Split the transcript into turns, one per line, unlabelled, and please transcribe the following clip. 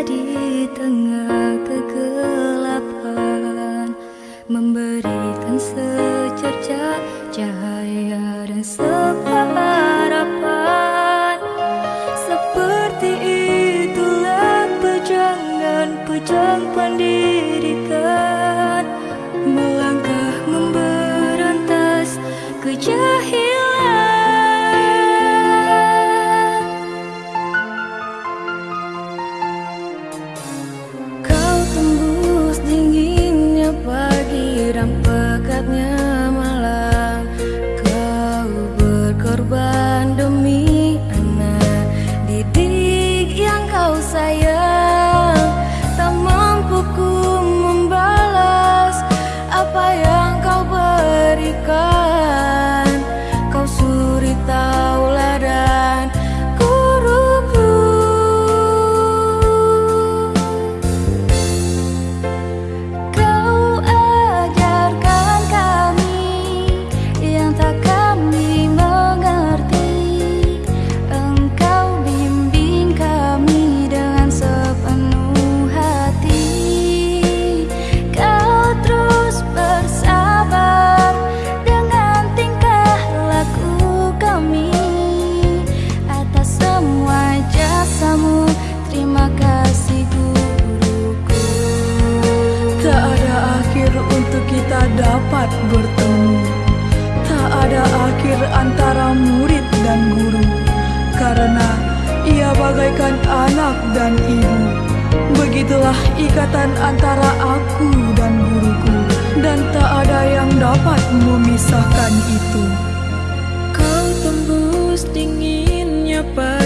di tengah kegelapan Memberikan secerca cahaya dan sepahat Siram pekatnya. Dapat bertemu. Tak ada akhir antara murid dan guru. Karena ia bagaikan anak dan ibu. Begitulah ikatan antara aku dan guruku. Dan tak ada yang dapat memisahkan itu.
Kau tembus dinginnya malam